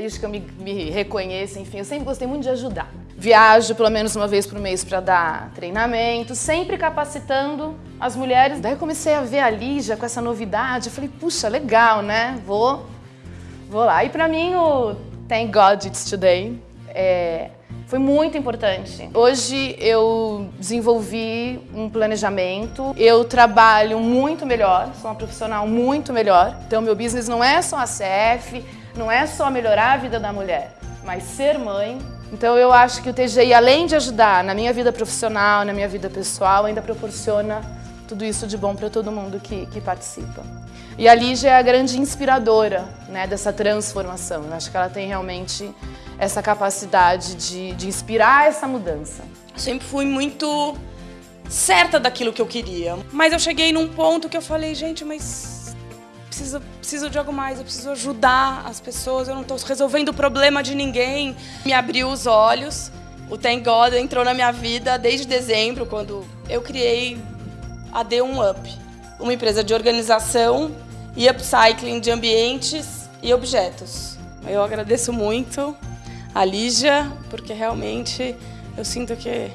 desde que eu me, me reconheço, enfim, eu sempre gostei muito de ajudar. Viajo pelo menos uma vez por mês para dar treinamento, sempre capacitando as mulheres. Daí eu comecei a ver a Lígia com essa novidade, eu falei, puxa, legal, né? Vou, vou lá. E para mim o Thank God It's Today é, foi muito importante. Hoje eu desenvolvi um planejamento, eu trabalho muito melhor, sou uma profissional muito melhor. Então meu business não é só a CF, não é só melhorar a vida da mulher, mas ser mãe. Então eu acho que o TGI, além de ajudar na minha vida profissional, na minha vida pessoal, ainda proporciona tudo isso de bom para todo mundo que, que participa. E a Lígia é a grande inspiradora né, dessa transformação. Eu acho que ela tem realmente essa capacidade de, de inspirar essa mudança. Sempre fui muito certa daquilo que eu queria. Mas eu cheguei num ponto que eu falei, gente, mas preciso, preciso de algo mais, eu preciso ajudar as pessoas, eu não estou resolvendo o problema de ninguém. Me abriu os olhos, o Thank God entrou na minha vida desde dezembro, quando eu criei a D1 Up, uma empresa de organização e upcycling de ambientes e objetos. Eu agradeço muito a Lígia, porque realmente eu sinto que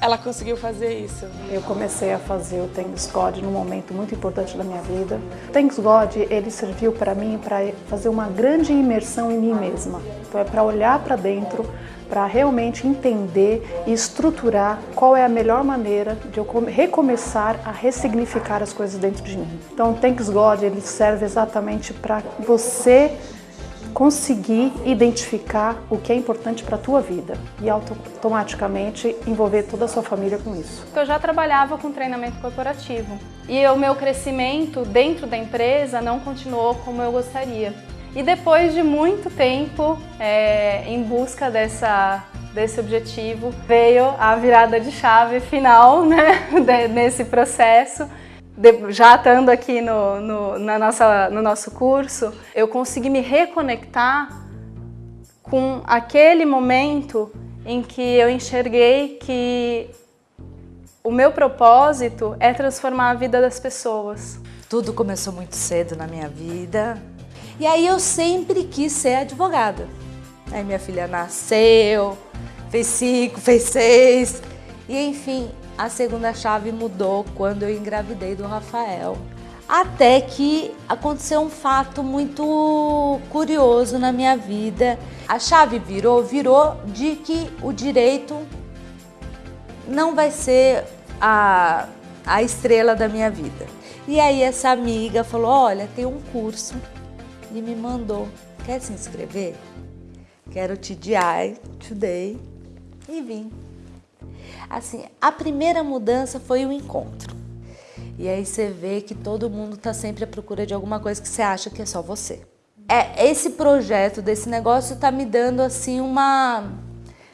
ela conseguiu fazer isso. Eu comecei a fazer o Thanks God num momento muito importante da minha vida. O Thanks God, ele serviu para mim para fazer uma grande imersão em mim mesma. Então é para olhar para dentro, para realmente entender e estruturar qual é a melhor maneira de eu recomeçar a ressignificar as coisas dentro de mim. Então, o Thanks God ele serve exatamente para você conseguir identificar o que é importante para a tua vida e automaticamente envolver toda a sua família com isso. Eu já trabalhava com treinamento corporativo e o meu crescimento dentro da empresa não continuou como eu gostaria. E depois de muito tempo é, em busca dessa, desse objetivo, veio a virada de chave final né, nesse processo. Já estando aqui no, no, na nossa, no nosso curso, eu consegui me reconectar com aquele momento em que eu enxerguei que o meu propósito é transformar a vida das pessoas. Tudo começou muito cedo na minha vida. E aí eu sempre quis ser advogada. Aí minha filha nasceu, fez cinco, fez seis. E enfim, a segunda chave mudou quando eu engravidei do Rafael. Até que aconteceu um fato muito curioso na minha vida. A chave virou, virou de que o direito não vai ser a, a estrela da minha vida. E aí essa amiga falou, olha, tem um curso e me mandou, quer se inscrever? Quero TDI Today e vim. Assim, a primeira mudança foi o encontro. E aí você vê que todo mundo está sempre à procura de alguma coisa que você acha que é só você. É, esse projeto desse negócio está me dando assim uma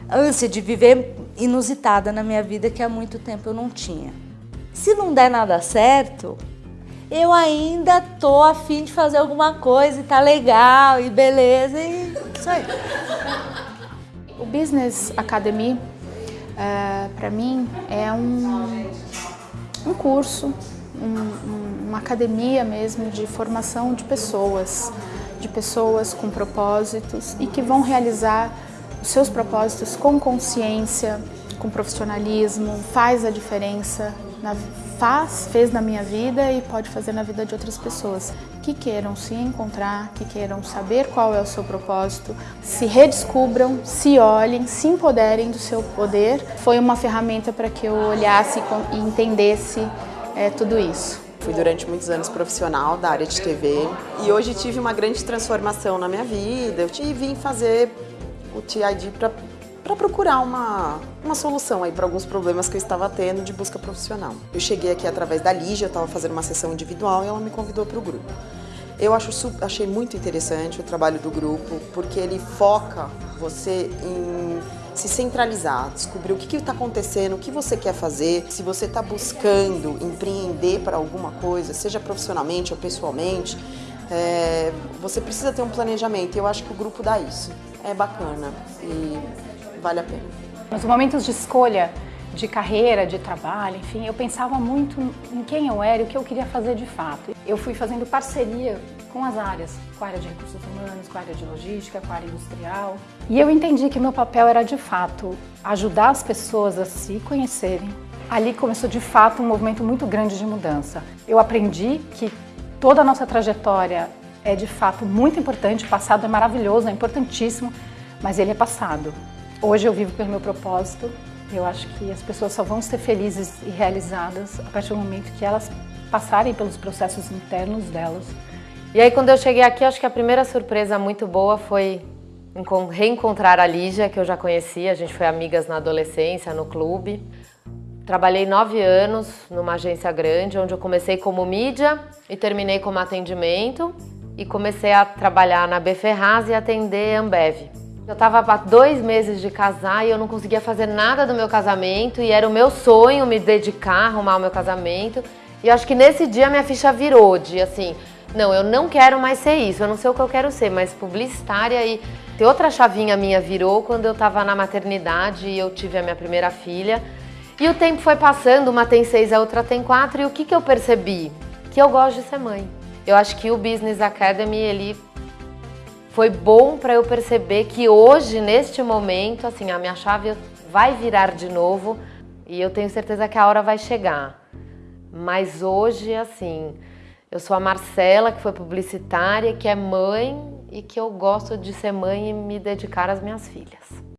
ânsia de viver inusitada na minha vida que há muito tempo eu não tinha. Se não der nada certo, eu ainda tô afim de fazer alguma coisa e tá legal e beleza e isso aí. O Business Academy, uh, é, para mim, é um, um curso, um, uma academia mesmo de formação de pessoas, de pessoas com propósitos e que vão realizar os seus propósitos com consciência, com profissionalismo, faz a diferença na faz, fez na minha vida e pode fazer na vida de outras pessoas que queiram se encontrar, que queiram saber qual é o seu propósito, se redescubram, se olhem, se empoderem do seu poder. Foi uma ferramenta para que eu olhasse e entendesse é, tudo isso. Fui durante muitos anos profissional da área de TV e hoje tive uma grande transformação na minha vida. Eu vim fazer o TID para para procurar uma, uma solução aí para alguns problemas que eu estava tendo de busca profissional. Eu cheguei aqui através da Lígia, eu estava fazendo uma sessão individual e ela me convidou para o grupo. Eu acho, achei muito interessante o trabalho do grupo, porque ele foca você em se centralizar, descobrir o que está acontecendo, o que você quer fazer, se você está buscando empreender para alguma coisa, seja profissionalmente ou pessoalmente, é, você precisa ter um planejamento eu acho que o grupo dá isso. É bacana e vale a pena. Nos momentos de escolha de carreira, de trabalho, enfim, eu pensava muito em quem eu era e o que eu queria fazer de fato. Eu fui fazendo parceria com as áreas, com a área de recursos humanos, com a área de logística, com a área industrial. E eu entendi que meu papel era de fato ajudar as pessoas a se conhecerem. Ali começou de fato um movimento muito grande de mudança. Eu aprendi que toda a nossa trajetória é de fato muito importante, o passado é maravilhoso, é importantíssimo, mas ele é passado. Hoje eu vivo pelo meu propósito. Eu acho que as pessoas só vão ser felizes e realizadas a partir do momento que elas passarem pelos processos internos delas. E aí quando eu cheguei aqui, acho que a primeira surpresa muito boa foi reencontrar a Lígia, que eu já conhecia, a gente foi amigas na adolescência, no clube. Trabalhei nove anos numa agência grande, onde eu comecei como mídia e terminei como atendimento. E comecei a trabalhar na B Ferraz e atender Ambev. Eu estava há dois meses de casar e eu não conseguia fazer nada do meu casamento e era o meu sonho me dedicar, arrumar o meu casamento. E acho que nesse dia minha ficha virou de assim, não, eu não quero mais ser isso, eu não sei o que eu quero ser, mas publicitária e outra chavinha minha virou quando eu estava na maternidade e eu tive a minha primeira filha. E o tempo foi passando, uma tem seis, a outra tem quatro, e o que, que eu percebi? Que eu gosto de ser mãe. Eu acho que o Business Academy, ele foi bom para eu perceber que hoje, neste momento, assim, a minha chave vai virar de novo e eu tenho certeza que a hora vai chegar. Mas hoje, assim, eu sou a Marcela, que foi publicitária, que é mãe e que eu gosto de ser mãe e me dedicar às minhas filhas.